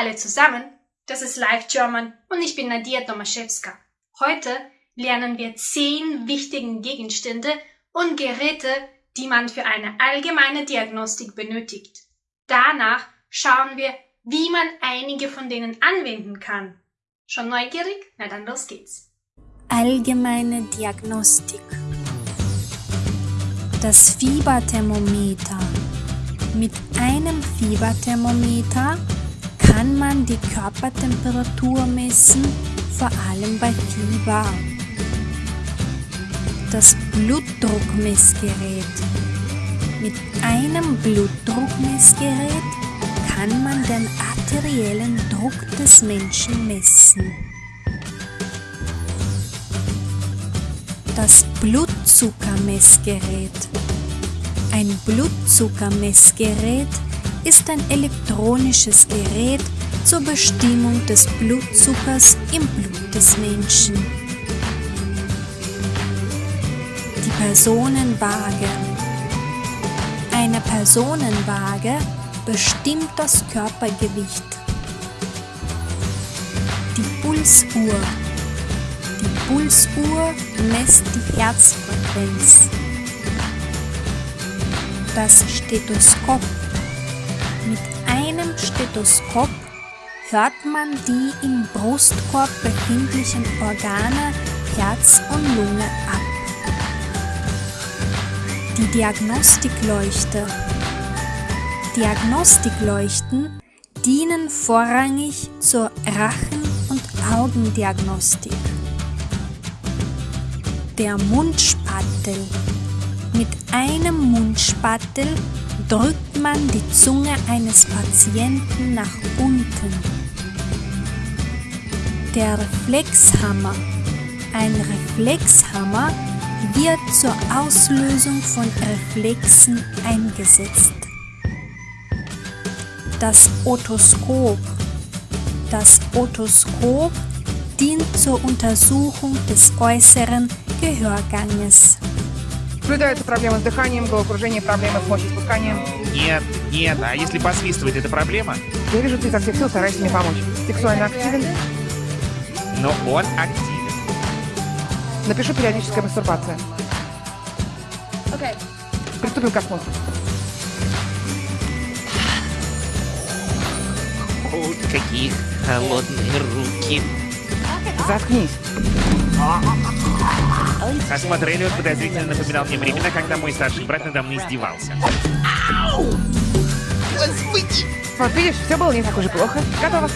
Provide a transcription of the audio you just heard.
alle zusammen, das ist Live German und ich bin Nadia Tomaszewska. Heute lernen wir zehn wichtigen Gegenstände und Geräte, die man für eine allgemeine Diagnostik benötigt. Danach schauen wir, wie man einige von denen anwenden kann. Schon neugierig? Na dann los geht's. Allgemeine Diagnostik. Das Fieberthermometer. Mit einem Fieberthermometer kann man die Körpertemperatur messen, vor allem bei Fieber. Das Blutdruckmessgerät. Mit einem Blutdruckmessgerät kann man den arteriellen Druck des Menschen messen. Das Blutzuckermessgerät. Ein Blutzuckermessgerät ist ein elektronisches Gerät zur Bestimmung des Blutzuckers im Blut des Menschen. Die Personenwaage. Eine Personenwaage bestimmt das Körpergewicht. Die Pulsuhr. Die Pulsuhr messt die Herzfrequenz. Das Stethoskop. Mit einem Stethoskop hört man die im Brustkorb befindlichen Organe Herz und Lunge ab. Die Diagnostikleuchte. Diagnostikleuchten dienen vorrangig zur Rachen- und Augendiagnostik. Der Mundspattel. Mit einem Mundspattel drückt man die Zunge eines Patienten nach unten. Der Reflexhammer. Ein Reflexhammer wird zur Auslösung von Reflexen eingesetzt. Das Otoskop. Das Otoskop dient zur Untersuchung des äußeren Gehörganges. Наблюдаются проблемы с дыханием, головокружение, проблемы с мочеиспусканием. Нет, нет, а если посвистывает, это проблема? Я вижу, ты изо всех сил стараешься мне помочь. Сексуально активен? Но он активен. Напишу периодическая мастурбация. Okay. Приступим к осмотру. О, какие холодные руки. Заткнись. Осмотрели, он подозрительно напоминал мне времена, когда мой старший брат надо мной издевался. Вот видишь, все было не так уж и плохо. Готово.